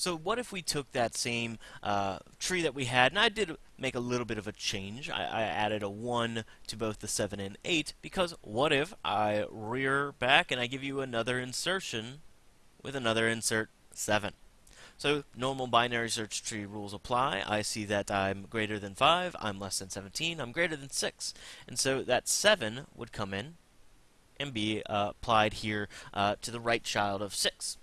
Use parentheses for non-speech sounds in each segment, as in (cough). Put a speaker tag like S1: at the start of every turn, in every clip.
S1: So what if we took that same uh, tree that we had, and I did make a little bit of a change. I, I, added a 1 to both the 7 and 8, because what if I rear back and I give you another insertion with another insert 7? So normal binary search tree rules apply. I see that I'm greater than 5, I'm less than 17, I'm greater than 6. And so that 7 would come in and be uh, applied here uh, to the right child of 6.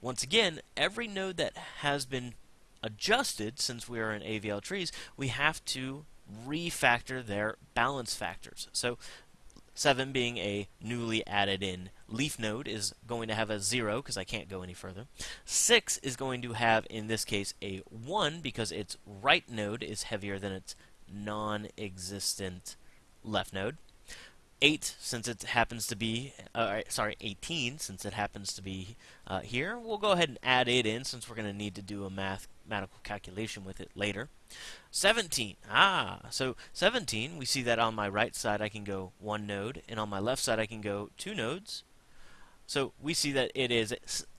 S1: Once again, every node that has been adjusted since we are in AVL trees, we have to refactor their balance factors. So 7 being a newly added in leaf node is going to have a 0 because I can't go any further. 6 is going to have, in this case, a 1 because its right node is heavier than its non-existent left node. 8 since it happens to be, uh, sorry, 18 since it happens to be uh, here. We'll go ahead and add it in since we're going to need to do a mathematical calculation with it later. 17, ah, so 17, we see that on my right side I can go one node, and on my left side I can go two nodes. So we see that it is,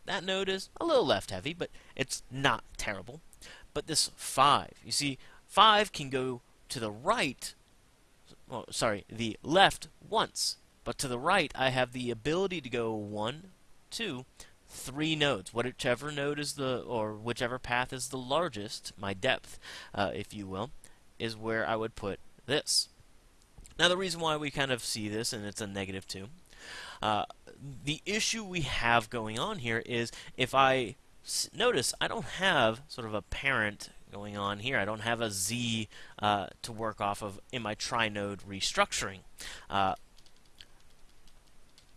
S1: that node is a little left heavy, but it's not terrible. But this 5, you see, 5 can go to the right well, sorry, the left once. But to the right, I have the ability to go one, two, three nodes. Whichever node is the, or whichever path is the largest, my depth, uh, if you will, is where I would put this. Now, the reason why we kind of see this, and it's a negative 2, uh, the issue we have going on here is if I notice I don't have sort of a parent going on here. I don't have a Z uh, to work off of in my trinode restructuring. Uh,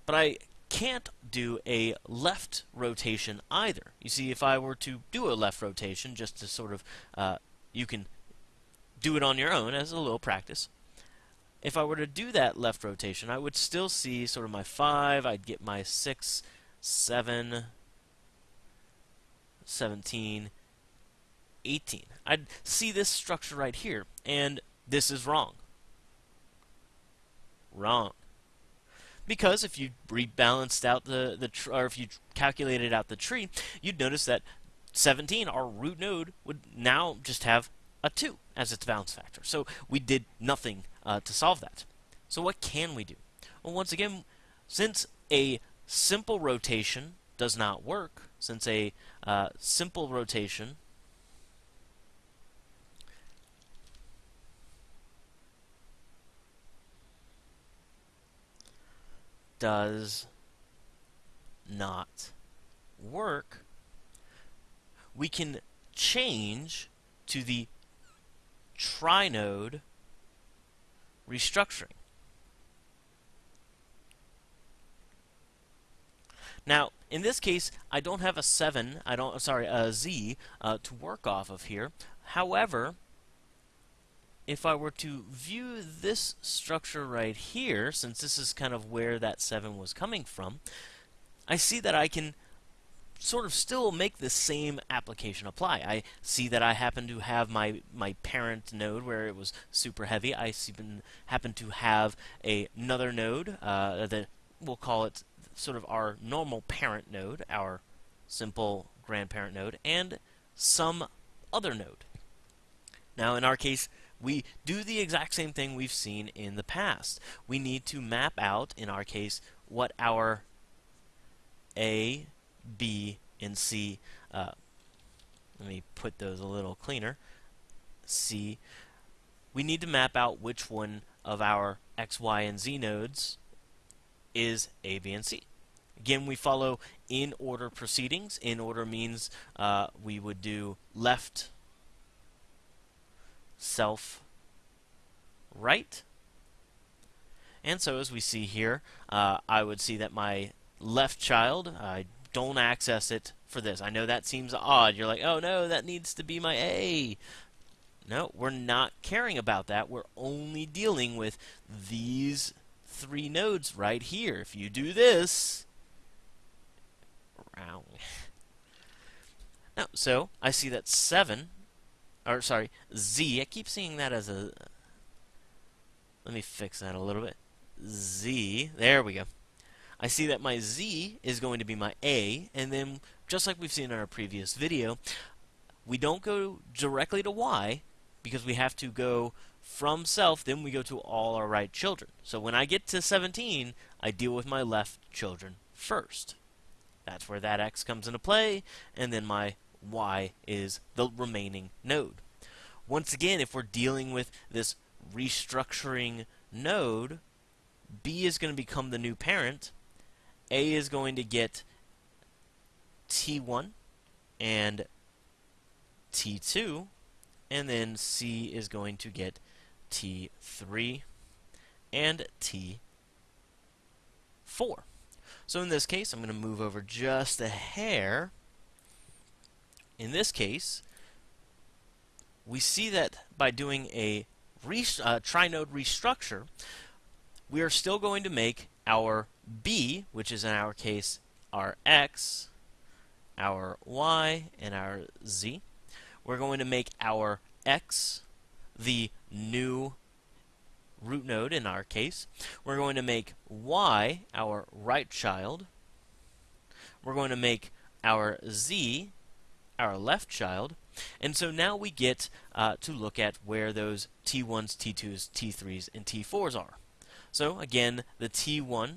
S1: but I can't do a left rotation either. You see, if I were to do a left rotation, just to sort of, uh, you can do it on your own as a little practice. If I were to do that left rotation, I would still see sort of my 5, I'd get my 6, 7, 17, 18. I'd see this structure right here, and this is wrong. Wrong. Because if you rebalanced out the, the or if you calculated out the tree, you'd notice that 17, our root node, would now just have a 2 as its balance factor. So we did nothing uh, to solve that. So what can we do? Well, once again, since a simple rotation does not work, since a uh, simple rotation does not work, we can change to the trinode restructuring. Now, in this case, I don't have a 7, I don't, sorry, a Z uh, to work off of here. However, if I were to view this structure right here, since this is kind of where that 7 was coming from, I see that I can sort of still make the same application apply. I see that I happen to have my, my parent node where it was super heavy. I happen to have a, another node uh, that we'll call it sort of our normal parent node, our simple grandparent node, and some other node. Now, in our case, we do the exact same thing we've seen in the past. We need to map out, in our case, what our A, B, and C, uh, let me put those a little cleaner, C, we need to map out which one of our X, Y, and Z nodes is A, B, and C. Again, we follow in order proceedings. In order means uh, we would do left self right. And so as we see here, uh, I would see that my left child, I don't access it for this. I know that seems odd. You're like, oh no, that needs to be my A. No, we're not caring about that. We're only dealing with these three nodes right here. If you do this, (laughs) now, so I see that 7 or sorry, Z. I keep seeing that as a. Let me fix that a little bit. Z. There we go. I see that my Z is going to be my A, and then just like we've seen in our previous video, we don't go directly to y because we have to go from self, then we go to all our right children. So when I get to 17, I deal with my left children first. That's where that x comes into play, and then my y is the remaining node. Once again, if we're dealing with this restructuring node, B is going to become the new parent, A is going to get T1 and T2, and then C is going to get T3 and T4. So in this case, I'm going to move over just a hair. In this case, we see that by doing a uh, trinode restructure, we are still going to make our B, which is in our case our X, our Y, and our Z. We're going to make our X the new root node in our case. We're going to make Y our right child. We're going to make our Z our left child. And so now we get uh, to look at where those T1s, T2s, T3s, and T4s are. So again, the T1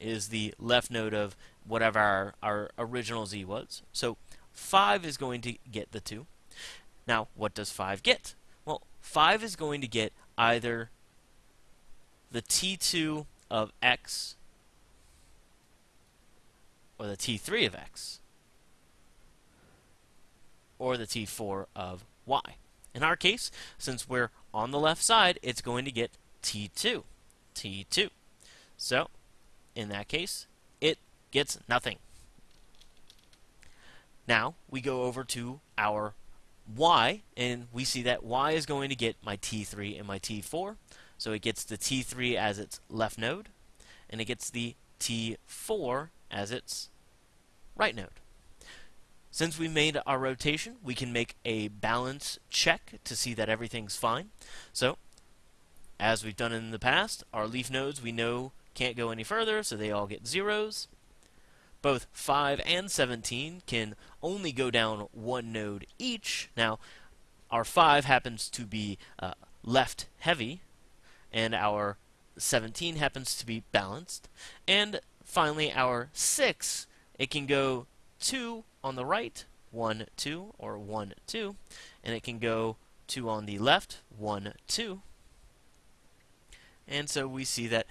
S1: is the left node of whatever our, our original Z was. So 5 is going to get the 2. Now, what does 5 get? Well, 5 is going to get either the T2 of X or the T3 of X or the T4 of Y. In our case, since we're on the left side, it's going to get T2. T2. So, in that case, it gets nothing. Now, we go over to our y, and we see that y is going to get my t3 and my t4. So it gets the t3 as its left node, and it gets the t4 as its right node. Since we made our rotation, we can make a balance check to see that everything's fine. So, as we've done in the past, our leaf nodes we know can't go any further, so they all get zeros. Both 5 and 17 can only go down one node each. Now, our 5 happens to be uh, left heavy, and our 17 happens to be balanced. And finally, our 6, it can go 2 on the right, 1, 2, or 1, 2, and it can go 2 on the left, 1, 2. And so we see that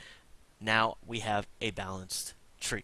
S1: now we have a balanced tree.